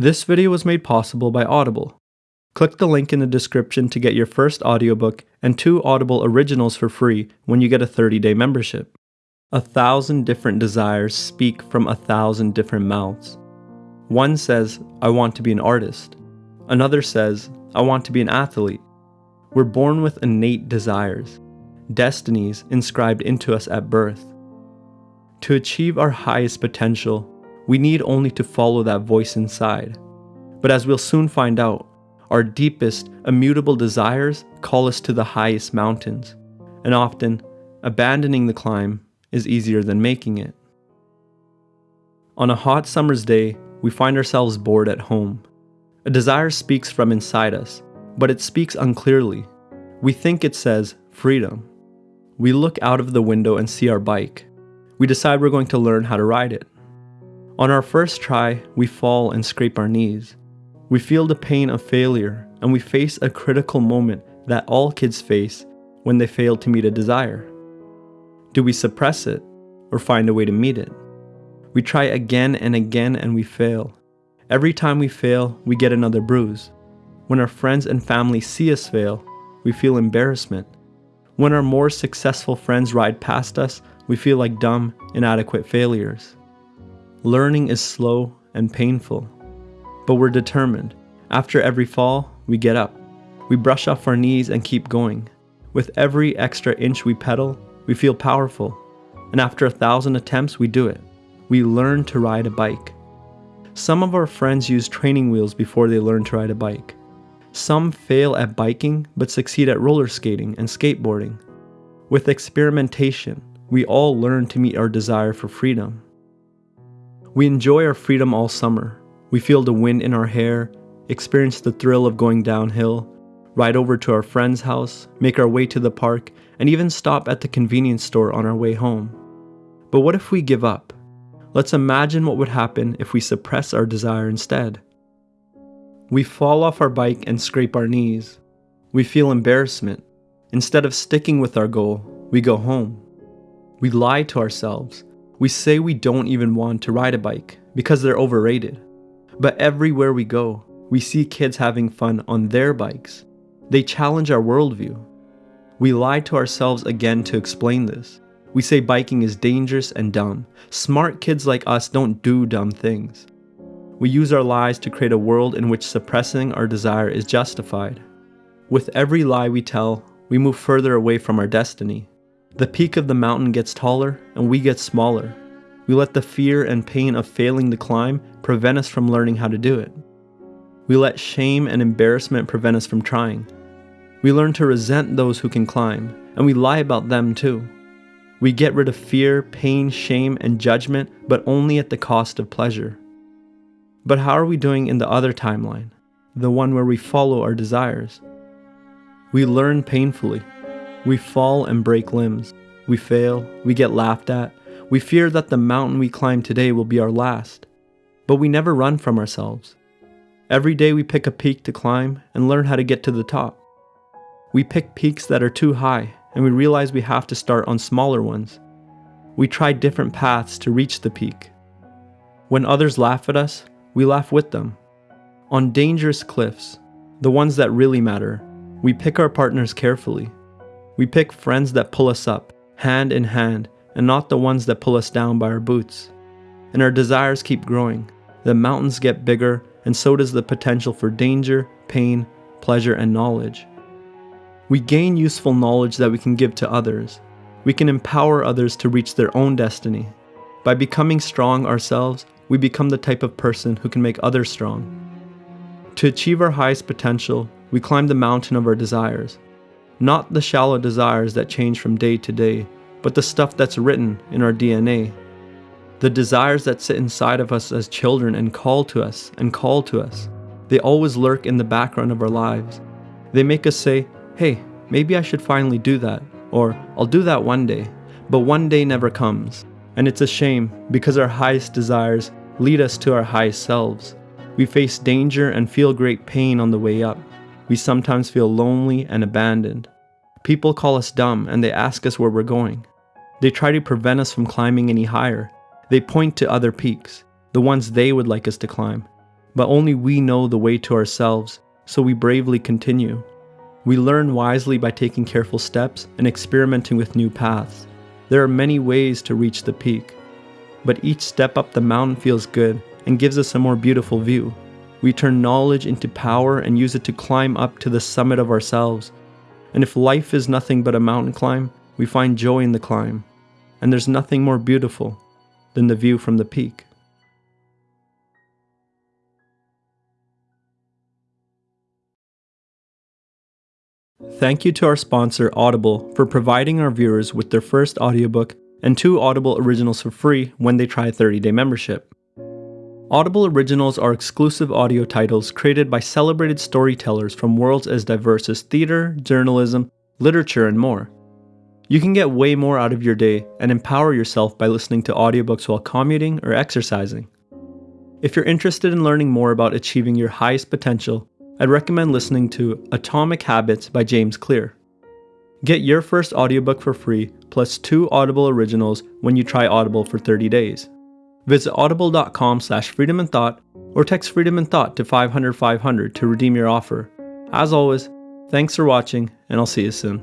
This video was made possible by Audible. Click the link in the description to get your first audiobook and two Audible originals for free when you get a 30-day membership. A thousand different desires speak from a thousand different mouths. One says, I want to be an artist. Another says, I want to be an athlete. We're born with innate desires, destinies inscribed into us at birth. To achieve our highest potential, we need only to follow that voice inside. But as we'll soon find out, our deepest, immutable desires call us to the highest mountains, and often, abandoning the climb is easier than making it. On a hot summer's day, we find ourselves bored at home. A desire speaks from inside us, but it speaks unclearly. We think it says freedom. We look out of the window and see our bike. We decide we're going to learn how to ride it. On our first try, we fall and scrape our knees. We feel the pain of failure and we face a critical moment that all kids face when they fail to meet a desire. Do we suppress it or find a way to meet it? We try again and again and we fail. Every time we fail, we get another bruise. When our friends and family see us fail, we feel embarrassment. When our more successful friends ride past us, we feel like dumb, inadequate failures. Learning is slow and painful. But we're determined. After every fall, we get up. We brush off our knees and keep going. With every extra inch we pedal, we feel powerful. And after a thousand attempts, we do it. We learn to ride a bike. Some of our friends use training wheels before they learn to ride a bike. Some fail at biking but succeed at roller skating and skateboarding. With experimentation, we all learn to meet our desire for freedom. We enjoy our freedom all summer, we feel the wind in our hair, experience the thrill of going downhill, ride over to our friend's house, make our way to the park, and even stop at the convenience store on our way home. But what if we give up? Let's imagine what would happen if we suppress our desire instead. We fall off our bike and scrape our knees. We feel embarrassment. Instead of sticking with our goal, we go home. We lie to ourselves. We say we don't even want to ride a bike because they're overrated. But everywhere we go, we see kids having fun on their bikes. They challenge our worldview. We lie to ourselves again to explain this. We say biking is dangerous and dumb. Smart kids like us don't do dumb things. We use our lies to create a world in which suppressing our desire is justified. With every lie we tell, we move further away from our destiny. The peak of the mountain gets taller and we get smaller. We let the fear and pain of failing to climb prevent us from learning how to do it. We let shame and embarrassment prevent us from trying. We learn to resent those who can climb, and we lie about them too. We get rid of fear, pain, shame, and judgment, but only at the cost of pleasure. But how are we doing in the other timeline, the one where we follow our desires? We learn painfully. We fall and break limbs. We fail, we get laughed at, we fear that the mountain we climb today will be our last, but we never run from ourselves. Every day we pick a peak to climb and learn how to get to the top. We pick peaks that are too high and we realize we have to start on smaller ones. We try different paths to reach the peak. When others laugh at us, we laugh with them. On dangerous cliffs, the ones that really matter, we pick our partners carefully. We pick friends that pull us up, hand in hand, and not the ones that pull us down by our boots. And our desires keep growing. The mountains get bigger, and so does the potential for danger, pain, pleasure, and knowledge. We gain useful knowledge that we can give to others. We can empower others to reach their own destiny. By becoming strong ourselves, we become the type of person who can make others strong. To achieve our highest potential, we climb the mountain of our desires. Not the shallow desires that change from day to day, but the stuff that's written in our DNA. The desires that sit inside of us as children and call to us and call to us. They always lurk in the background of our lives. They make us say, hey, maybe I should finally do that, or I'll do that one day, but one day never comes. And it's a shame because our highest desires lead us to our highest selves. We face danger and feel great pain on the way up. We sometimes feel lonely and abandoned. People call us dumb and they ask us where we're going. They try to prevent us from climbing any higher. They point to other peaks, the ones they would like us to climb. but only we know the way to ourselves, so we bravely continue. We learn wisely by taking careful steps and experimenting with new paths. There are many ways to reach the peak, but each step up the mountain feels good and gives us a more beautiful view. We turn knowledge into power and use it to climb up to the summit of ourselves. And if life is nothing but a mountain climb, we find joy in the climb. And there's nothing more beautiful than the view from the peak. Thank you to our sponsor, Audible, for providing our viewers with their first audiobook and two Audible originals for free when they try a 30 day membership. Audible Originals are exclusive audio titles created by celebrated storytellers from worlds as diverse as theater, journalism, literature, and more. You can get way more out of your day and empower yourself by listening to audiobooks while commuting or exercising. If you're interested in learning more about achieving your highest potential, I'd recommend listening to Atomic Habits by James Clear. Get your first audiobook for free, plus two Audible originals when you try Audible for 30 days. Visit audible.com slash freedom in thought or text freedom in thought to 500 500 to redeem your offer. As always, thanks for watching, and I'll see you soon.